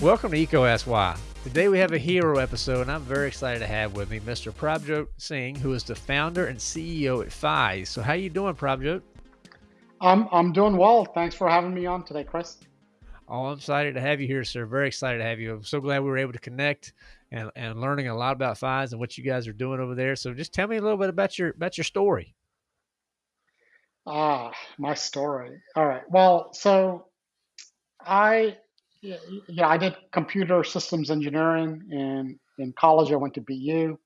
Welcome to Why. Today we have a hero episode, and I'm very excited to have with me Mr. Prabjot Singh, who is the founder and CEO at Pyze. So, how are you doing, Prabjot? I'm I'm doing well. Thanks for having me on today, Chris. Oh, I'm excited to have you here, sir. Very excited to have you. I'm so glad we were able to connect and, and learning a lot about Pyze and what you guys are doing over there. So just tell me a little bit about your about your story. Ah, my story. All right. Well, so I yeah, I did computer systems engineering in in college. I went to BU.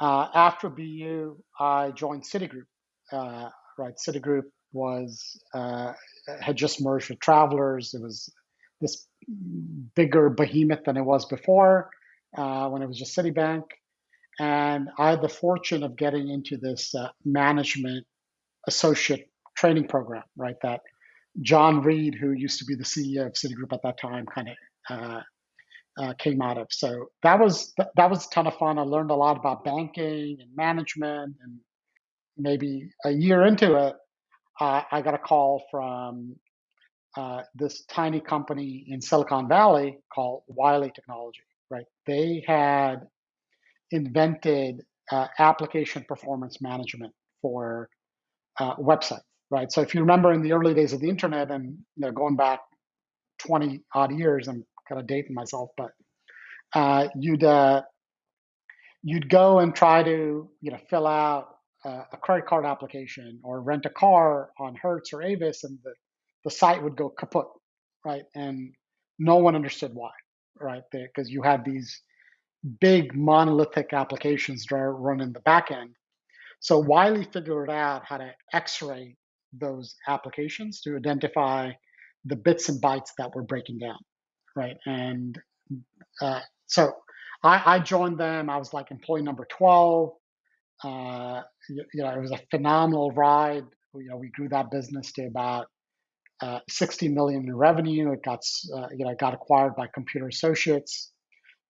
Uh, after BU, I joined Citigroup. Uh, right, Citigroup was uh, had just merged with Travelers. It was this bigger behemoth than it was before uh, when it was just Citibank. And I had the fortune of getting into this uh, management associate training program, right? That John Reed, who used to be the CEO of Citigroup at that time, kind of uh, uh, came out of. So that was that was a ton of fun. I learned a lot about banking and management, and maybe a year into it, uh, I got a call from uh, this tiny company in Silicon Valley called Wily Technology. Right, they had invented uh, application performance management for uh, websites. Right, so if you remember in the early days of the internet, and you know, going back 20 odd years, I'm kind of dating myself, but uh, you'd uh, you'd go and try to you know fill out a credit card application or rent a car on Hertz or Avis, and the, the site would go kaput, right? And no one understood why, right? Because you had these big monolithic applications that are run in the back end. So Wily figured out how to X-ray those applications to identify the bits and bytes that were breaking down, right? And uh, so I, I, joined them. I was like employee number 12. Uh, you, you, know, it was a phenomenal ride. You know, we grew that business to about uh, 60 million in revenue. It got, uh, you know, got acquired by Computer Associates,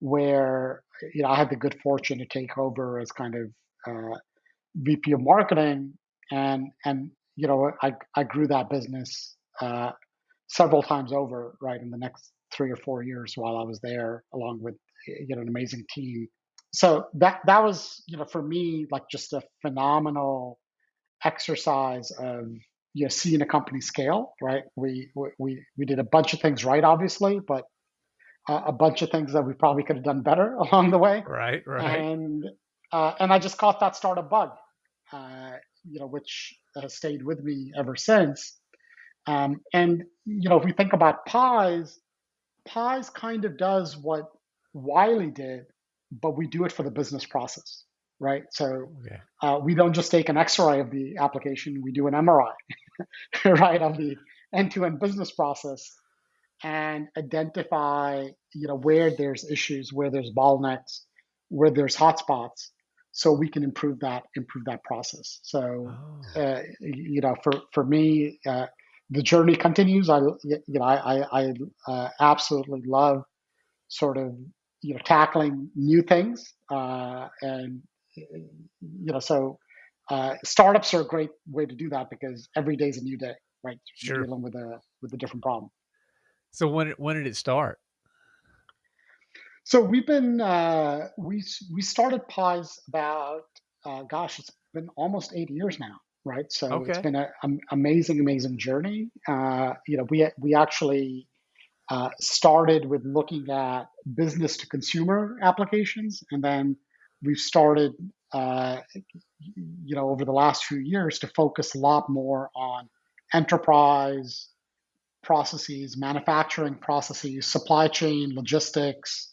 where you know I had the good fortune to take over as kind of uh, VP of marketing, and and you know I I grew that business uh, several times over, right, in the next three or four years while I was there, along with you know an amazing team. So that that was you know for me like just a phenomenal exercise of you know seeing a company scale right? We we we did a bunch of things right obviously but a bunch of things that we probably could have done better along the way. Right right. And uh, and i just caught that startup bug uh, you know which has stayed with me ever since um, and you know if we think about Pyze Pyze kind of does what Wily did but we do it for the business process, right? So okay. uh, we don't just take an X-ray of the application; we do an MRI, right, of the end-to-end business process and identify, you know, where there's issues, where there's bottlenecks, where there's hotspots, so we can improve that improve that process. So, oh. uh, you know, for for me. Uh, the journey continues. I, you know, I, I, I uh, absolutely love sort of you know tackling new things uh, and you know so uh, startups are a great way to do that because every day is a new day right sure. dealing with a with a different problem so when when did it start so we've been uh, we we started Pyze about uh, gosh it's been almost eight years now right so okay. it's been an amazing amazing journey uh, you know we we actually uh, started with looking at business to consumer applications, and then we've started, uh, you know, over the last few years to focus a lot more on enterprise processes, manufacturing processes, supply chain, logistics,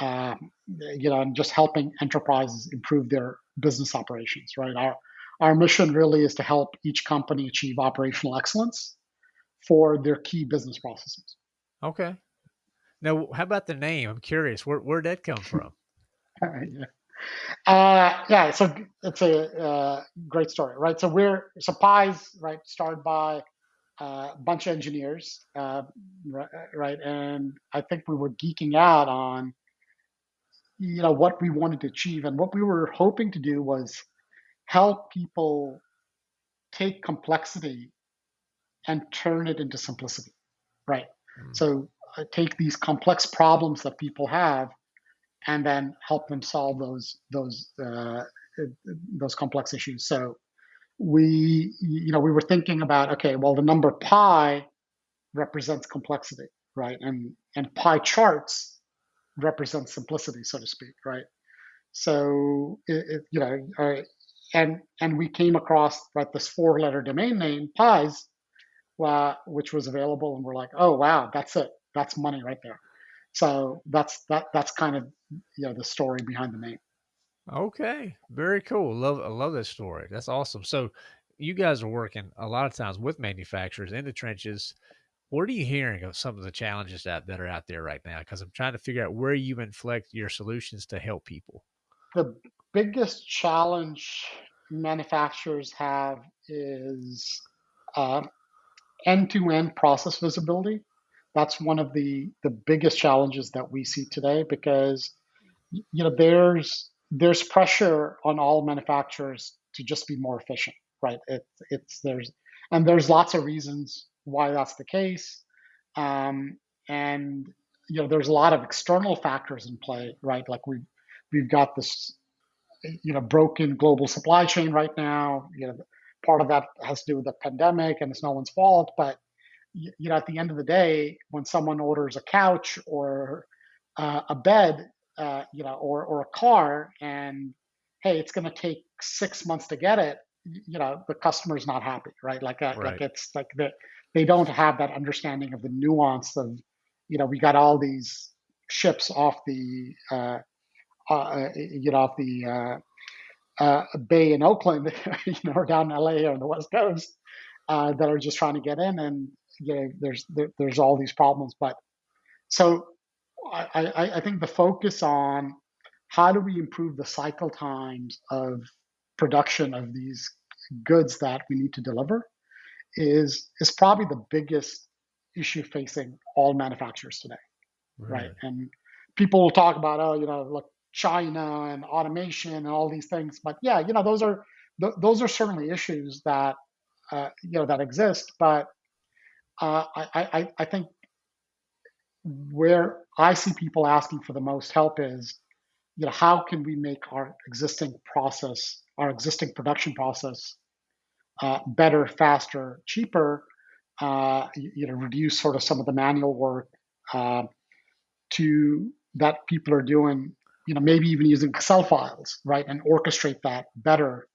uh, you know, and just helping enterprises improve their business operations. Right. Our our mission really is to help each company achieve operational excellence for their key business processes. Okay. Now, how about the name? I'm curious. Where where'd that come from? yeah. Uh, yeah, so it's a uh, great story, right? So we're so Pyze, right, started by uh, a bunch of engineers, uh, right, and I think we were geeking out on, you know, what we wanted to achieve, and what we were hoping to do was help people take complexity and turn it into simplicity, right? Mm. So uh, take these complex problems that people have, and then help them solve those those uh, those complex issues. So we you know we were thinking about okay, well the number pi represents complexity, right? And and pie charts represent simplicity, so to speak, right? So it, it, you know, uh, and and we came across right this four-letter domain name Pyze, uh, which was available, and we're like, oh wow, that's it, that's money right there. So that's that that's kind of you know the story behind the name. Okay, very cool. Love I love that story. That's awesome. So you guys are working a lot of times with manufacturers in the trenches. What are you hearing of some of the challenges that, that are out there right now? Because I'm trying to figure out where you inflect your solutions to help people. The biggest challenge manufacturers have is uh, end-to-end process visibility. That's one of the the biggest challenges that we see today because you know there's there's pressure on all manufacturers to just be more efficient, right? It, it's there's and there's lots of reasons why that's the case, um, and you know there's a lot of external factors in play, right? Like we we've got this you know broken global supply chain right now. You know part of that has to do with the pandemic, and it's no one's fault, but you know at the end of the day, when someone orders a couch or uh, a bed, uh, you know, or or a car, and hey, it's going to take six months to get it. You know, the customer's not happy, right? Like, uh, Right. like it's like the, they don't have that understanding of the nuance of, you know, we got all these ships off the, uh, uh, uh, you know, off the uh, uh, bay in Oakland, you know, or down in LA or on the West Coast, uh, that are just trying to get in, and you know, there's there, there's all these problems. But so I, I, I think the focus on how do we improve the cycle times of production of these goods that we need to deliver is is probably the biggest issue facing all manufacturers today, right? Right. And people will talk about oh, you know, look, China and automation and all these things, but yeah, you know, those are th- those are certainly issues that uh, you know that exist, but uh, I, I I think where I see people asking for the most help is, you know, how can we make our existing process, our existing production process, uh, better, faster, cheaper? Uh, you, know, reduce sort of some of the manual work uh, to that people are doing. You know, maybe even using Excel files, right, and orchestrate that better,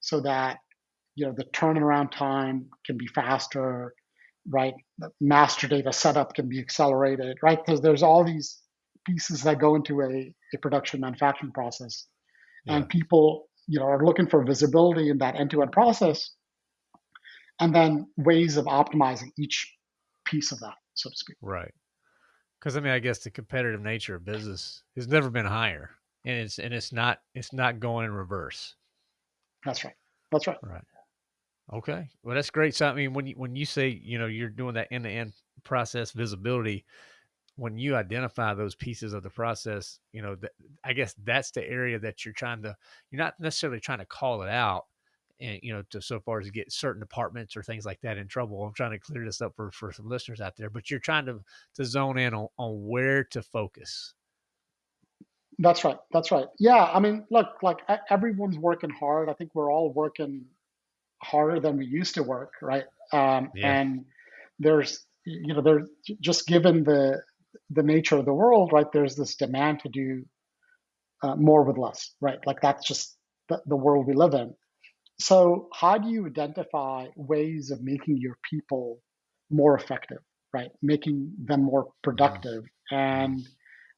so that you know the turnaround time can be faster, right? The master data setup can be accelerated, right? Because there's all these pieces that go into a, a production manufacturing process. Yeah. And people, you know, are looking for visibility in that end-to-end process and then ways of optimizing each piece of that, so to speak. Right. Because I mean, I guess the competitive nature of business has never been higher, and it's and it's not it's not going in reverse. That's right. That's right. Right. Okay. Well, that's great. So I mean, when you when you say you know you're doing that end to end process visibility, when you identify those pieces of the process, you know, th- I guess that's the area that you're trying to. You're not necessarily trying to call it out, and you know, to so far as to get certain departments or things like that in trouble. I'm trying to clear this up for for some listeners out there, but you're trying to to zone in on on where to focus. That's right. That's right. Yeah. I mean, look, like everyone's working hard. I think we're all working harder than we used to work, right? Um, Yeah. and there's, you know, there's just given the the nature of the world, right? There's this demand to do uh, more with less, right? Like that's just the, the world we live in. So how do you identify ways of making your people more effective, right? Making them more productive. And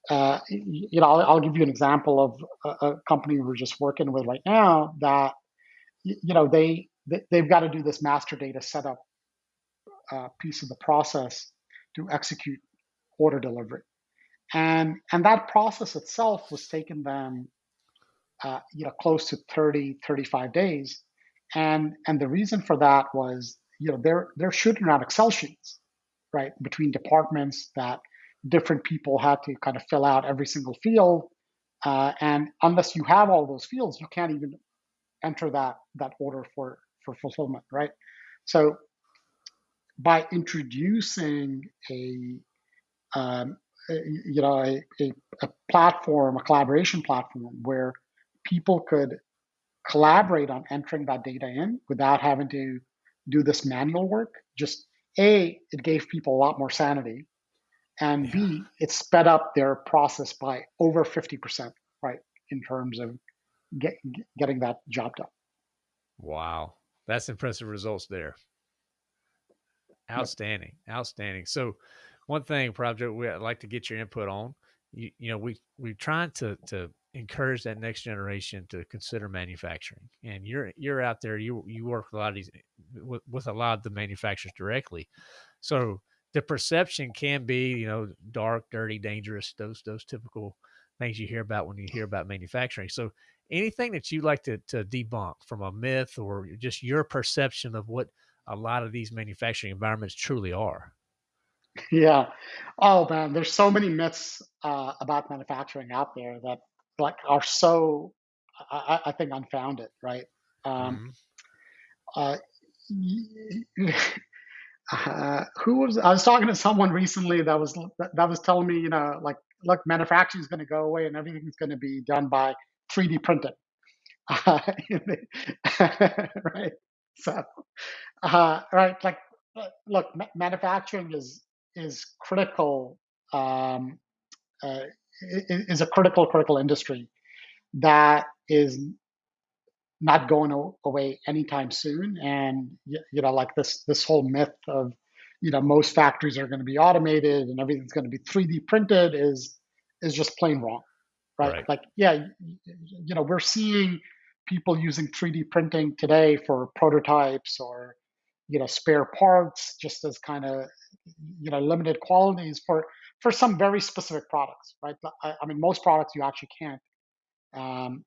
uh, you know, I'll, I'll give you an example of a, a company we're just working with right now that you know they, they they've got to do this master data setup uh, piece of the process to execute order delivery, and and that process itself was taking them uh, you know close to 30 35 days and and the reason for that was you know they're they're shooting around excel sheets right between departments that different people had to kind of fill out every single field. Uh, and unless you have all those fields you can't even enter that that order for for fulfillment right? So by introducing a um, you know a, a, a platform, a collaboration platform where people could collaborate on entering that data in without having to do this manual work. Just a, it gave people a lot more sanity, and Yeah. B, it sped up their process by over fifty percent, right, in terms of get, getting that job done. Wow. That's impressive results there. Yep. Outstanding. Outstanding. So one thing, Prabjot, we would like to get your input on. You, you know, we we're trying to to encourage that next generation to consider manufacturing. And you're you're out there. You you work with a lot of these with, with a lot of the manufacturers directly. So the perception can be, you know, dark, dirty, dangerous. Those those typical things you hear about when you hear about manufacturing. So anything that you'd like to to debunk from a myth or just your perception of what a lot of these manufacturing environments truly are. Yeah. Oh man, there's so many myths uh, about manufacturing out there that like are so I, I I think unfounded, right? Um, hmm uh, uh, who was I was talking to someone recently that was that, that was telling me, you know, like look, manufacturing is going to go away and everything's going to be done by 3D printing, uh, right? So, uh, right, like look, ma- manufacturing is is critical, um, uh, is a critical critical industry that is not going away anytime soon. And you know, like this this whole myth of you know most factories are going to be automated and everything's going to be 3D printed is is just plain wrong, right? Right. Like, yeah, you know, we're seeing people using 3D printing today for prototypes or you know spare parts, just as kind of you know limited qualities for for some very specific products, right? I, I mean, most products you actually can't um,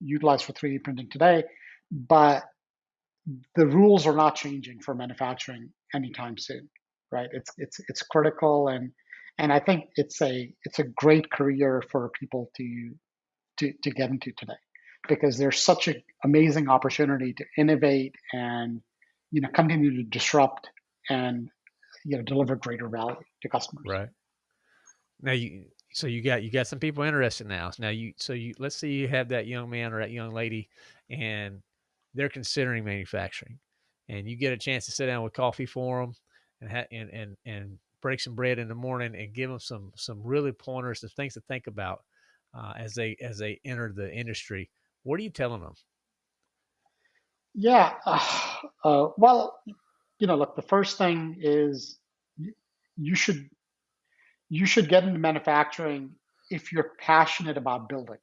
utilized for 3D printing today, but the rules are not changing for manufacturing anytime soon, right? It's it's it's critical, and and I think it's a it's a great career for people to to to get into today because there's such an amazing opportunity to innovate and you know continue to disrupt and you know deliver greater value to customers. Right. Now you so you got you got some people interested now. Now you so you let's say you have that young man or that young lady and they're considering manufacturing and you get a chance to sit down with coffee for them and ha- and and and break some bread in the morning and give them some some really pointers some things to think about uh, as they as they enter the industry. What are you telling them? Yeah, uh, uh, well, you know, look, the first thing is you should you should get into manufacturing if you're passionate about building,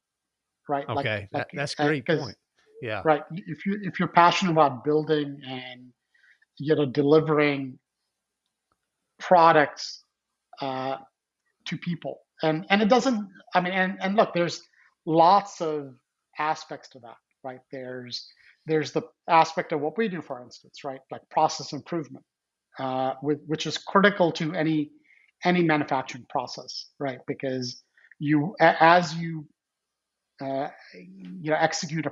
right? Okay, like that that's a great point. Yeah. right, if you if you're passionate about building and you know delivering products uh, to people, and and it doesn't. I mean, and and look, there's lots of aspects to that, right? There's there's the aspect of what we do, for instance, right? Like process improvement, uh, with, which is critical to any any manufacturing process, right? Because you, as you uh, you know execute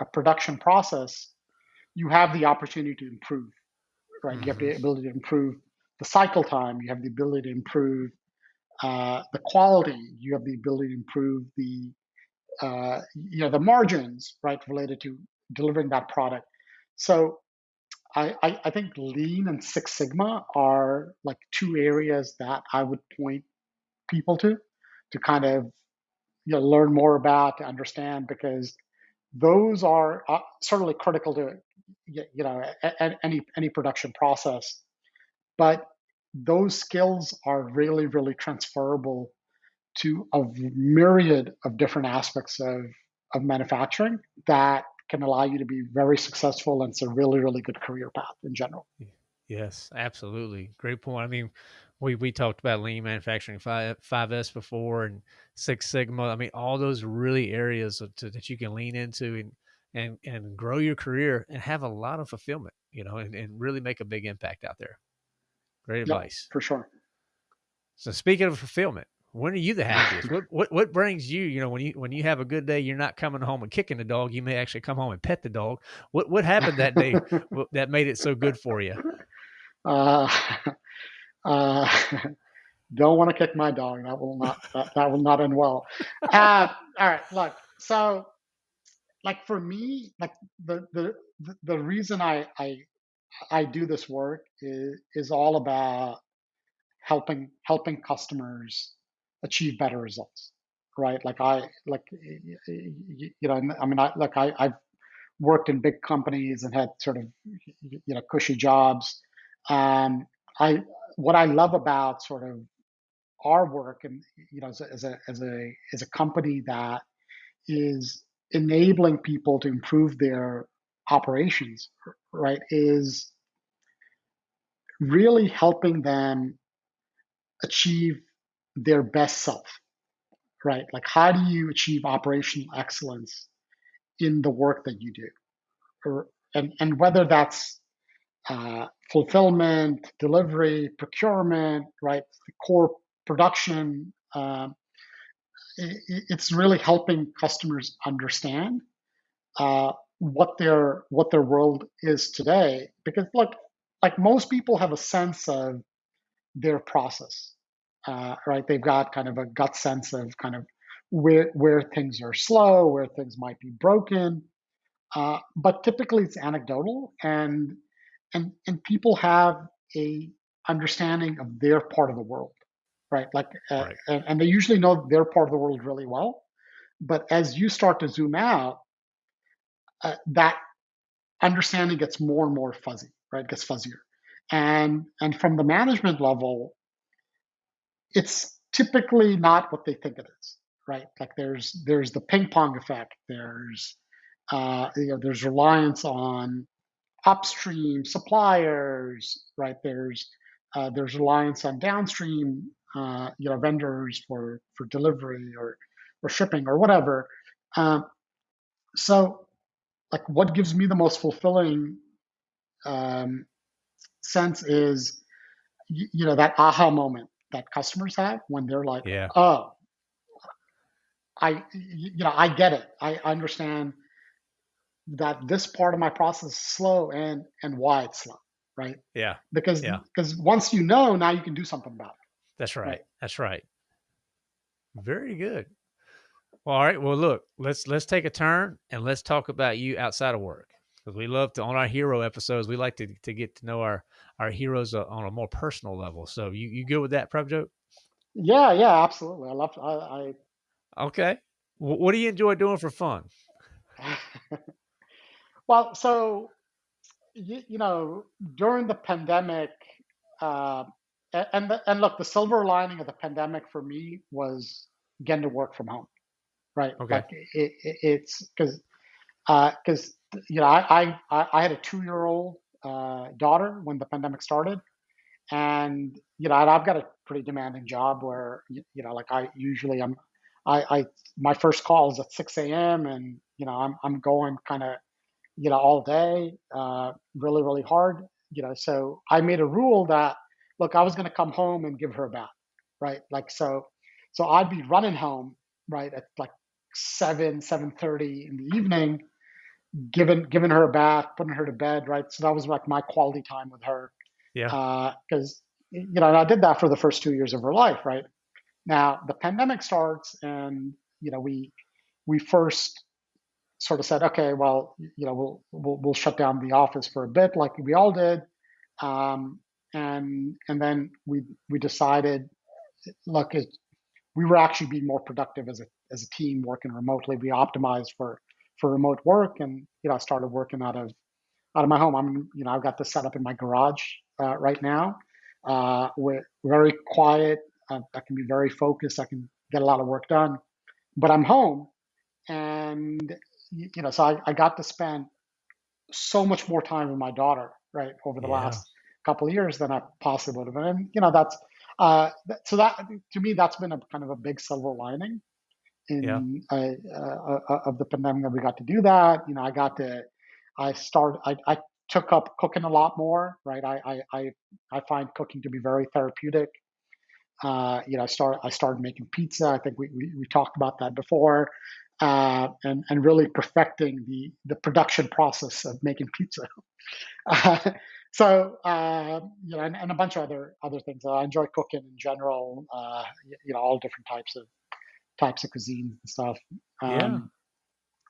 a production process, you have the opportunity to improve, right? You have hmm the ability to improve the cycle time. You have the ability to improve uh, the quality. You have the ability to improve the uh, you know the margins, right, related to delivering that product. So I, I, I think Lean and Six Sigma are like two areas that I would point people to to kind of you know learn more about to understand because those are uh, certainly critical to you know any any production process. But those skills are really really transferable to a myriad of different aspects of of manufacturing that can allow you to be very successful and it's a really really good career path in general Yes, absolutely. Great point. I mean, we we talked about lean manufacturing five five S before and Six Sigma. I mean, all those really areas to, that you can lean into and and and grow your career and have a lot of fulfillment. You know, and, and really make a big impact out there. Great yep advice. for sure So speaking of fulfillment, when are you the happiest? What what what brings you? You know, when you when you have a good day, you're not coming home and kicking the dog. You may actually come home and pet the dog. What what happened that day that made it so good for you? Uh, uh, don't want to kick my dog. That will not that, that will not end well. Uh, all right, look. So, like for me, like the the the the reason I I I do this work is is all about helping helping customers achieve better results, right? Like I like you know I mean I like I I've worked in big companies and had sort of you know cushy jobs. Um, I what I love about sort of our work and you know as a as a as a, as a company that is enabling people to improve their operations right is really helping them achieve their best self right? Like how do you achieve operational excellence in the work that you do? Or and and whether that's uh, fulfillment delivery procurement right? The core production um, it's really helping customers understand uh, what their what their world is today. Because look like most people have a sense of their process uh, right they've got kind of a gut sense of kind of where where things are slow where things might be broken uh, but typically it's anecdotal and and and people have a understanding of their part of the world right like uh, Right. and, and they usually know their part of the world really well but as you start to zoom out uh, that understanding gets more and more fuzzy, right? It gets fuzzier. And and from the management level, it's typically not what they think it is, right? Like there's there's the ping pong effect. There's uh, you know there's reliance on upstream suppliers, right? There's uh, there's reliance on downstream uh, you know vendors for for delivery or or shipping or whatever. Um, so like what gives me the most fulfilling um, sense is you, know that aha moment that customers have when they're like Yeah. oh i you know i get it i understand that this part of my process is slow and and why it's slow right Yeah. because Yeah. because once you know now you can do something about That's it right right. That's right. Very good. Well, all right. Well, look, let's let's take a turn and let's talk about you outside of work because we love to on our hero episodes. We like to to get to know our our heroes uh, on a more personal level. So you you good with that, Prabjot? yeah yeah absolutely i love i, I... Okay. Wh- what do you enjoy doing for fun? Well so you, you know during the pandemic uh, and the, and look the silver lining of the pandemic for me was getting to work from home right? Okay. Like it, it, it's because because you know I I I had a two year old uh, daughter when the pandemic started, and you know I've got a pretty demanding job where you know like I usually I'm I, I my first call is at 6 a.m. and you know I'm I'm going kind of you know all day uh, really really hard you know so I made a rule that look I was going to come home and give her a bath right like so so I'd be running home right at like seven seven thirty in the evening giving giving her a bath putting her to bed right so that was like my quality time with her Yeah. because you know and I did that for the first two years of her life right now the pandemic starts and you know we we first sort of said, okay, well, you know, we'll we'll, we'll shut down the office for a bit, like we all did, um, and and then we we decided, look, it, we were actually being more productive as a as a team working remotely. We optimized for for remote work, and you know, I started working out of out of my home. I'm you know, I've got this set up in my garage uh, right now. Uh, we're very quiet. Uh, I can be very focused. I can get a lot of work done, but I'm home and you know, so I, I got to spend so much more time with my daughter, right, over the Yeah. last couple of years than I possibly would have. And you know, that's uh, so that to me, that's been a kind of a big silver lining. In uh, uh, uh, of the pandemic that we got to do that. You know, I got to, I started, I, I took up cooking a lot more, right? I, I, I, I find cooking to be very therapeutic. Uh, you know, I start I started making pizza. I think we, we, we talked about that before, uh, and and really perfecting the the production process of making pizza. So uh, you know, and, and a bunch of other other things. I enjoy cooking in general. Uh, you know, all different types of types of cuisines and stuff. Yeah. Um,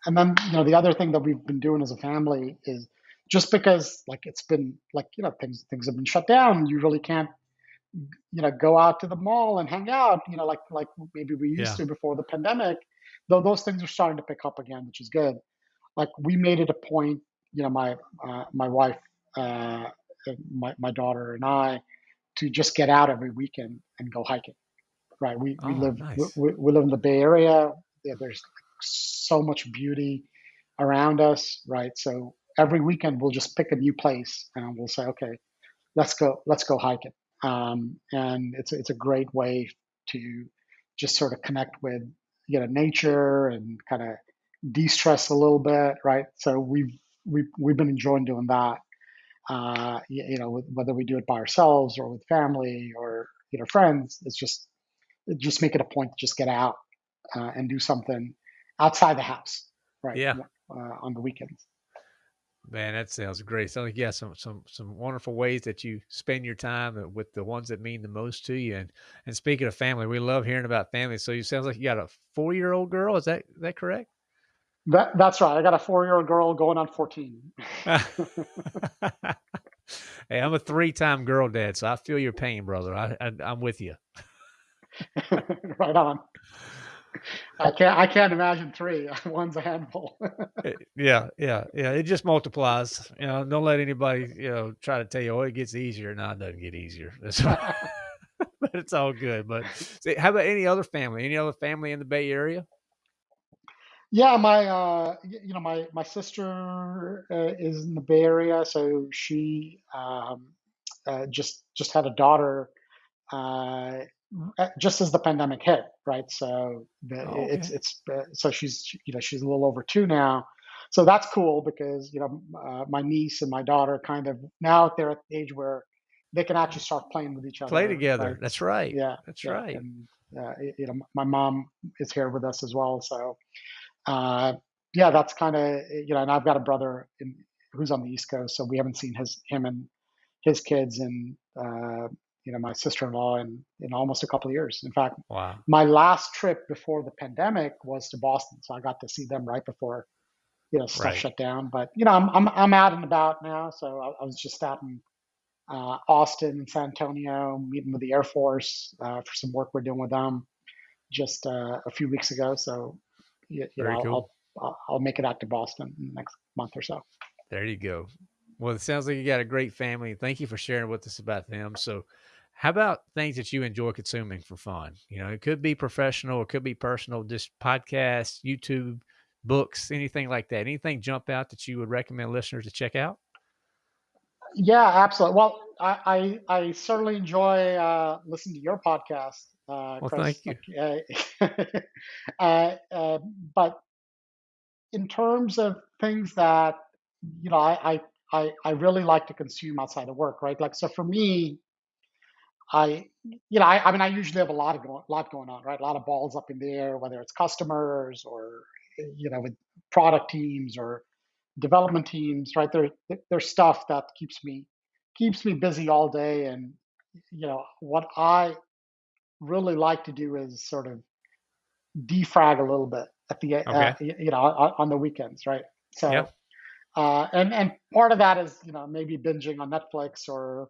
and then you know, the other thing that we've been doing as a family is just because like it's been like you know things things have been shut down. You really can't you know go out to the mall and hang out. You know, like like maybe we used Yeah. to before the pandemic. Though those things are starting to pick up again, which is good. Like we made it a point. You know, my uh, my wife. Uh, my, my daughter and I to just get out every weekend and go hiking. Right? We we Oh, live nice. we we live in the Bay Area. Yeah, there's so much beauty around us, right? So every weekend we'll just pick a new place and we'll say, okay, let's go let's go hiking. Um, and it's it's a great way to just sort of connect with you know nature and kind of de-stress a little bit, right? So we've we've we've been enjoying doing that uh, you, you know, whether we do it by ourselves or with family or you know friends. It's just just make it a point to just get out uh, and do something outside the house, right? Yeah. Uh, on the weekends. Man, that sounds great. Sounds like yeah, some some some wonderful ways that you spend your time uh, with the ones that mean the most to you. And and speaking of family, we love hearing about family. So you sounds like you got a four year old girl. Is that is that correct? That, that's right. I got a four-year-old girl going on 14. hey, I'm a three time girl dad, so I feel your pain, brother. I, I I'm with you. right on. I can't. I can't imagine three. One's a handful. Eh, Yeah, yeah, yeah. It just multiplies. You know, don't let anybody, you know, try to tell you, oh, it gets easier. No, it doesn't get easier. That's but it's all good. But say, how about any other family? Any other family in the Bay Area? yeah, my uh, you know my my sister uh, is in the Bay Area, so she um, uh, just just had a daughter uh, just as the pandemic hit, right? So the, Oh, it's it's uh, so she's you know she's a little over two now, so that's cool because you know uh, my niece and my daughter kind of now they're at the age where they can actually start playing with each other. Play together. right? That's right. Yeah, That's yeah, right. and uh, you know my mom is here with us as well, so uh, yeah, that's kind of you know, and I've got a brother in, who's on the East Coast, so we haven't seen his him and his kids and uh, you know my sister-in-law in in almost a couple of years. In fact, Wow. my last trip before the pandemic was to Boston, so I got to see them right before you know stuff Right. shut down. But you know, I'm I'm I'm out and about now, so I, I was just out in uh, Austin and San Antonio meeting with the Air Force uh, for some work we're doing with them just uh, a few weeks ago. So you, you know, cool. I'll I'll I'll make it out to Boston in the next month or so. There you go. Well, it sounds like you got a great family. Thank you for sharing with us about them. So, how about things that you enjoy consuming for fun? You know, it could be professional, it could be personal, just podcasts, YouTube, books, anything like that. Anything jump out that you would recommend listeners to check out? Yeah, absolutely. Well, I I, I certainly enjoy uh, listening to your podcast, uh, Well, Chris. thank you. Like, uh, uh, but in terms of things that you know, I, I I I really like to consume outside of work, right? Like, so for me, I, you know, I, I mean, I usually have a lot of go, lot going on, right? A lot of balls up in the air, whether it's customers or, you know, with product teams or development teams, right? There, there's stuff that keeps me keeps me busy all day, and you know, what I really like to do is sort of defrag a little bit at the, uh, you know, on, on the weekends, right? So, Yep. uh, and and part of that is, you know, maybe binging on Netflix or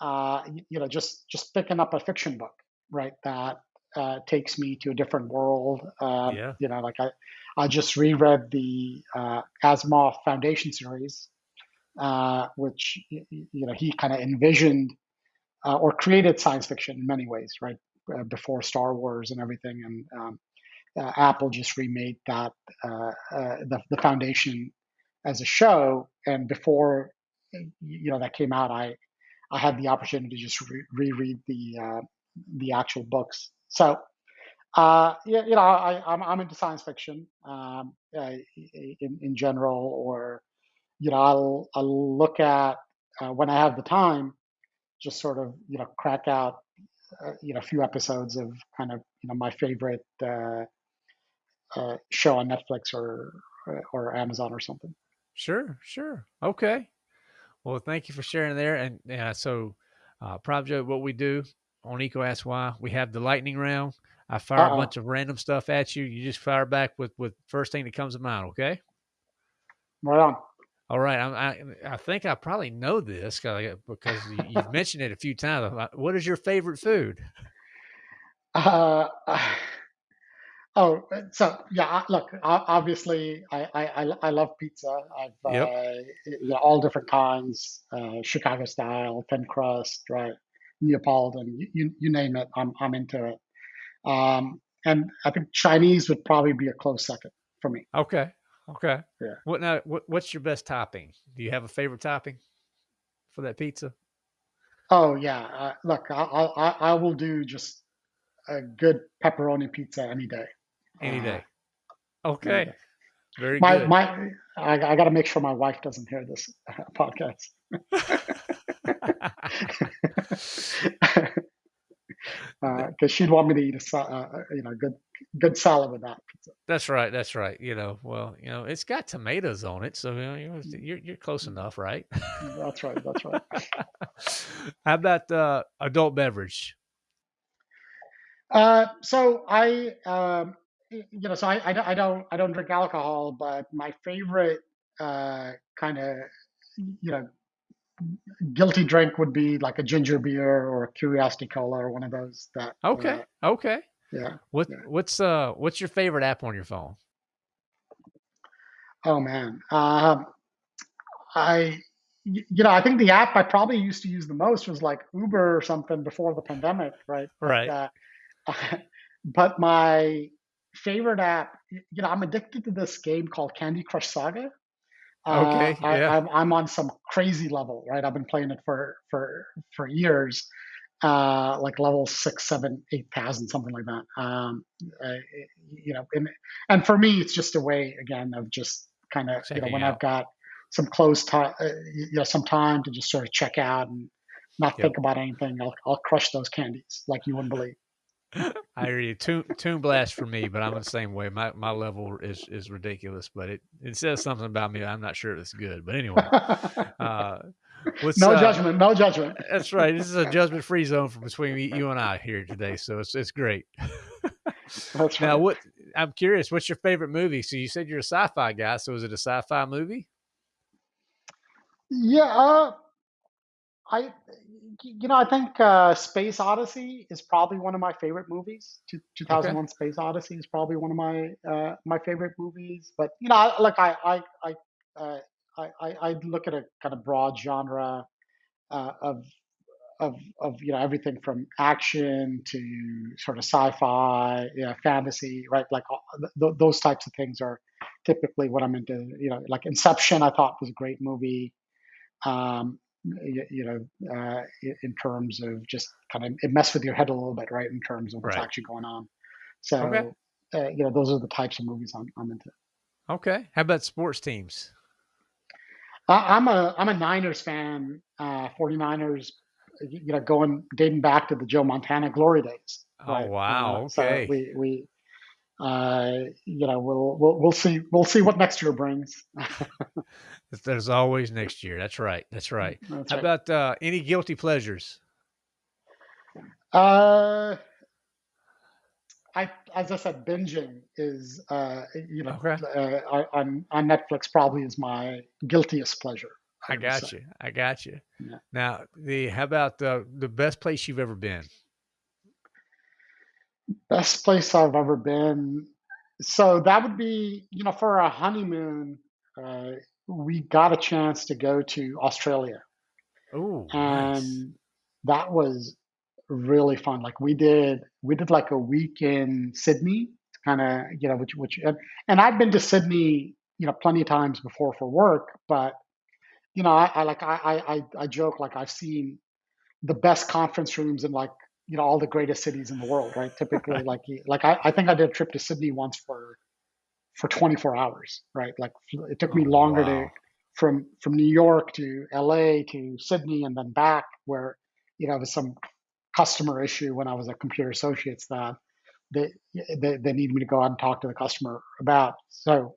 uh, you know, just just picking up a fiction book, right? That uh, takes me to a different world. Um, Yeah. you know, like I, I just reread the uh, Asimov Foundation series, uh, which you know he kind of envisioned uh, or created science fiction in many ways, right? Uh, before Star Wars and everything, and um, uh, Apple just remade that uh, uh, the the Foundation as a show, and before you know that came out, I I had the opportunity to just re- reread the uh, the actual books. So uh, yeah, you know, I, I'm I'm into science fiction um, uh, in in general, or you know, I'll I'll look at uh, when I have the time, just sort of you know crack out uh, you know a few episodes of kind of you know my favorite uh, show on Netflix or or Amazon or something. Sure. Sure. Okay. Well, thank you for sharing there. And yeah, so uh, Prabjot, what we do on Eco Ask Why, we have the lightning round. I fire a Uh-oh. bunch of random stuff at you. You just fire back with with first thing that comes to mind. Okay. Right on. All right. I'm, I I think I probably know this because you've mentioned it a few times. What is your favorite food? Uh, oh, so yeah. Look, obviously, I I, I love pizza. I've Yep. uh, you know, all different kinds, uh, Chicago style, thin crust, right, Neapolitan. You, you you name it, I'm I'm into it. Um, and I think Chinese would probably be a close second for me. Okay. Okay. Yeah. What now? What, what's your best topping? Do you have a favorite topping for that pizza? Oh yeah. Uh, look, I, I I will do just a good pepperoni pizza any day. Any Uh, day. any Okay. day. Very My good. my I, I got to make sure my wife doesn't hear this uh, podcast. because she'd want me to eat a uh, uh, you know good good salad with that pizza. That's right. That's right. You know, well, you know, it's got tomatoes on it, so you know, you're you're, you're close enough, right? That's right. That's right. How about uh, adult beverage? Uh, so I um, y- you know so I, I don't I don't I don't drink alcohol, but my favorite uh, kind of you know guilty drink would be like a ginger beer or a Curiosity Cola or one of those that uh, Okay. Okay. yeah What yeah. what's uh what's your favorite app on your phone? Oh man. Um, I, you know, I think the app I probably used to use the most was like Uber or something before the pandemic, right? Right. uh, but my favorite app, you know, I'm addicted to this game called Candy Crush Saga. Uh, Okay. I, Yeah. I'm I'm on some crazy level, right? I've been playing it for for for years, uh, like level six, seven, eight thousand, something like that. Um, uh, you know, and and for me, it's just a way again of just kind of you know when I've got some close time, uh, you know, some time to just sort of check out and not Yep. think about anything. I'll I'll crush those candies like you wouldn't believe. I hear you. Toon Toon Blast for me, but I'm the same way. My my level is is ridiculous, but it it says something about me. I'm not sure if it's good. But anyway, uh, no uh judgment, no judgment. That's right. This is a judgment-free zone for between me, you and I here today, so it's it's great. That's now, right. what I'm curious, what's your favorite movie? So you said you're a sci-fi guy, so is it a sci-fi movie? Yeah, uh, I, you know, I think uh, Space Odyssey is probably one of my favorite movies. Two, Okay. 2001: Space Odyssey is probably one of my uh, my favorite movies. But you know, I, like I I I, uh, I I I look at a kind of broad genre uh, of of of you know everything from action to sort of sci-fi, you know, fantasy, right? Like th- th- those types of things are typically what I'm into. You know, like Inception, I thought was a great movie um, you, know, uh, in, terms of just kind of it messed with your head a little bit, right? In terms of what's Right. actually going on. Okay. So, uh, you know, those are the types of movies I'm, I'm into. Okay. How about sports teams? I, I'm a I'm a Niners fan. Uh, 49ers, you know, going dating back to the Joe Montana glory days, Oh, right? Uh, wow. so Okay. we we uh, you know we'll we'll we'll see we'll see what next year brings. There's always next year. That's right. That's right. That's How right. about uh, any guilty pleasures? Uh, I, as I said, binging is, uh, you know, Okay. uh, on on Netflix probably is my guiltiest pleasure. I I got you. I got you. Yeah. Now, the how about uh, the best place you've ever been? Best place I've ever been. So that would be, you know, for a honeymoon, uh, we got a chance to go to Australia, Oh, nice. and that was really fun. Like we did, we did like a week in Sydney, kind of, you know, which which, and, and I've been to Sydney, you know, plenty of times before for work, but you know, I, I like I, I I I joke like I've seen the best conference rooms in like you know all the greatest cities in the world, right? Typically, like like I, I think I did a trip to Sydney once for for 24 hours, right? Like it took me Oh, longer to from from New York to LA to Sydney and then back, where you know it was some customer issue when I was at Computer Associates that they they, they needed me to go out and talk to the customer about. So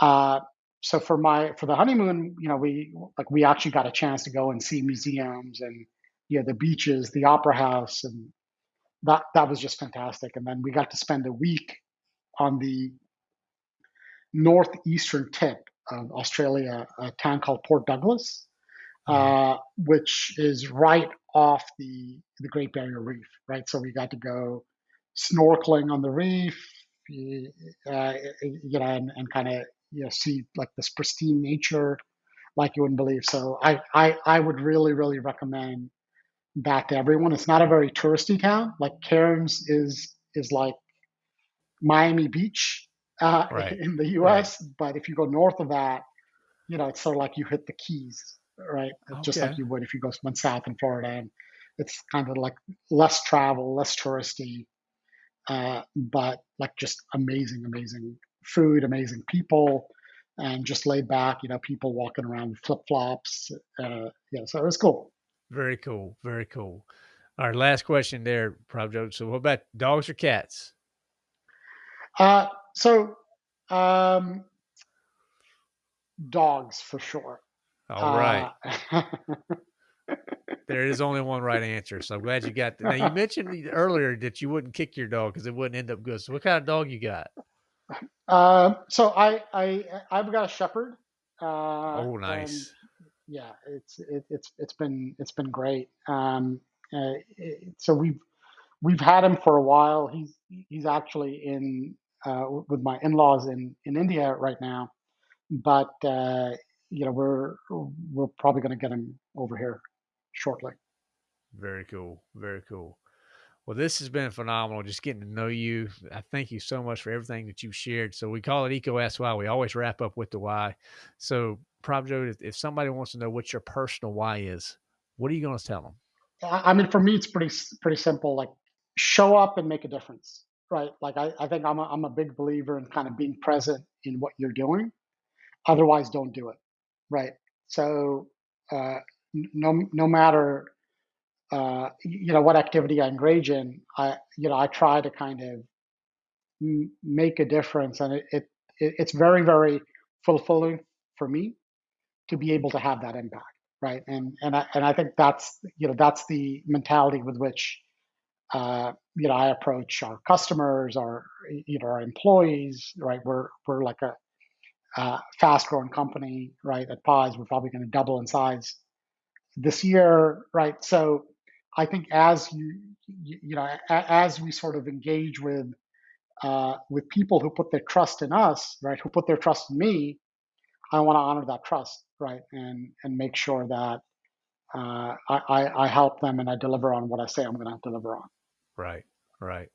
uh, so for my for the honeymoon, you know, we like we actually got a chance to go and see museums and you know the beaches, the opera house, and that that was just fantastic. And then we got to spend a week on the northeastern tip of Australia, a town called Port Douglas, uh, which is right off the the Great Barrier Reef. Right, so we got to go snorkeling on the reef, uh, you know, and, and kind of you know see like this pristine nature like you wouldn't believe. So I I I would really really recommend that to everyone. It's not a very touristy town. Like Cairns is is like Miami Beach uh, Right. in the Right. U.S., but if you go north of that, you know, it's sort of like you hit the Keys, right? Just like you would if you go went south in Florida, and it's kind of like less travel, less touristy, uh, but like just amazing, amazing food, amazing people, and just laid back. You know, people walking around with flip flops. Uh, yeah, so it was cool. Very cool. Very cool. All right. Last question there, Prabjot. So, what about dogs or cats? Uh, so um, dogs for sure. All right. Uh, There is only one right answer. So I'm glad you got that. Now, you mentioned earlier that you wouldn't kick your dog because it wouldn't end up good. So, what kind of dog you got? um, so I I I've got a shepherd, uh, Oh, nice. Yeah, it's it, it's it's been it's been great. Um, uh, it, so we've we've had him for a while. He's he's actually in uh, with my in-laws in in India right now, but uh, you know we're we're probably going to get him over here shortly. Very cool. Very cool. Well, this has been phenomenal. Just getting to know you. I thank you so much for everything that you've shared. So we call it Eco Ask Why. We always wrap up with the why. So, Prabjot, if, if somebody wants to know what your personal why is, what are you going to tell them? I I mean, for me, it's pretty pretty simple. Like, show up and make a difference, right? Like, I, I think I'm a, I'm a big believer in kind of being present in what you're doing. Otherwise, don't do it, right? So, uh, no no matter uh, you know what activity I engage in, I you know I try to kind of m- make a difference, and it, it, it it's very very fulfilling for me to be able to have that impact, right? And and I and I think that's you know that's the mentality with which uh, you know I approach our customers, our you know our employees, right? We're we're like a fast growing company, right? At Pyze, we're probably going to double in size this year, right? So I think as you you know as we sort of engage with uh, with people who put their trust in us, right? Who put their trust in me, I want to honor that trust, right? And and make sure that uh, I, I I help them and I deliver on what I say I'm going to deliver on. Right. Right.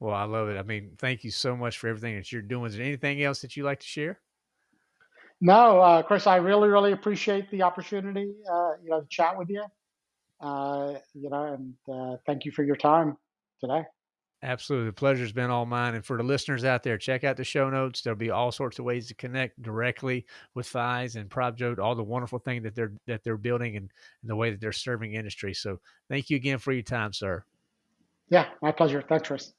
Well, I love it. I mean, thank you so much for everything that you're doing. Is there anything else that you like to share? No, uh, Chris, I really really appreciate the opportunity, uh, you know, to chat with you, uh, you know, and uh, thank you for your time today. Absolutely. The pleasure's been all mine. And for the listeners out there, check out the show notes. There'll be all sorts of ways to connect directly with Pyze and Prabjot, all the wonderful things that they're that they're building and, and the way that they're serving industry. So thank you again for your time, sir. Yeah, my pleasure. Thanks, Chris.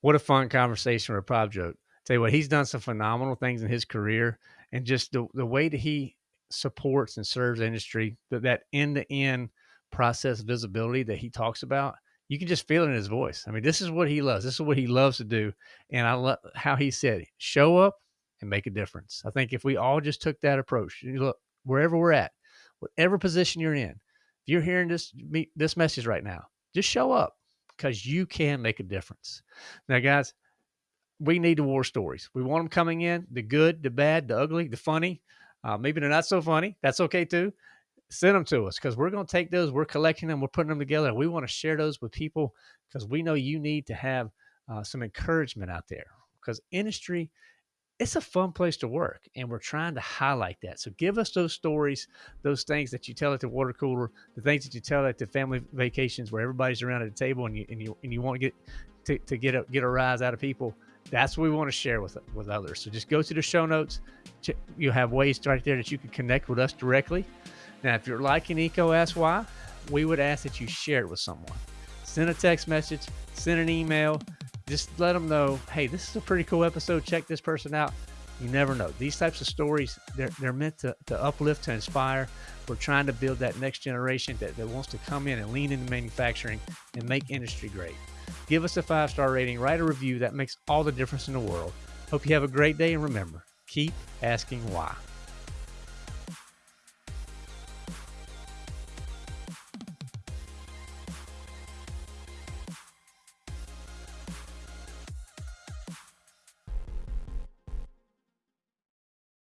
What a fun conversation with Prabjot. Tell you what, he's done some phenomenal things in his career and just the, the way that he supports and serves industry, that, that end-to-end process visibility that he talks about, you can just feel it in his voice. I mean, this is what he loves. This is what he loves to do. And I love how he said, show up and make a difference. I think if we all just took that approach, you look, wherever we're at, whatever position you're in, if you're hearing this this message right now, just show up because you can make a difference. Now, guys, we need the war stories. We want them coming in the good, the bad, the ugly, the funny. Uh, maybe they're not so funny. That's okay too. Send them to us because we're going to take those. We're collecting them. We're putting them together. And we want to share those with people because we know you need to have uh, some encouragement out there because industry it's a fun place to work and we're trying to highlight that so give us those stories those things that you tell at the water cooler the things that you tell at the family vacations where everybody's around at the table and you and you, and you want to get to, to get a get a rise out of people that's what we want to share with with others so just go to the show notes you have ways right there that you can connect with us directly now if you're liking eco ask why we would ask that you share it with someone send a text message send an email just let them know, hey, this is a pretty cool episode. Check this person out. You never know. These types of stories, they're, they're meant to, to uplift, to inspire. We're trying to build that next generation that, that wants to come in and lean into manufacturing and make industry great. Give us a five star rating, write a review. That makes all the difference in the world. Hope you have a great day. And remember, keep asking why.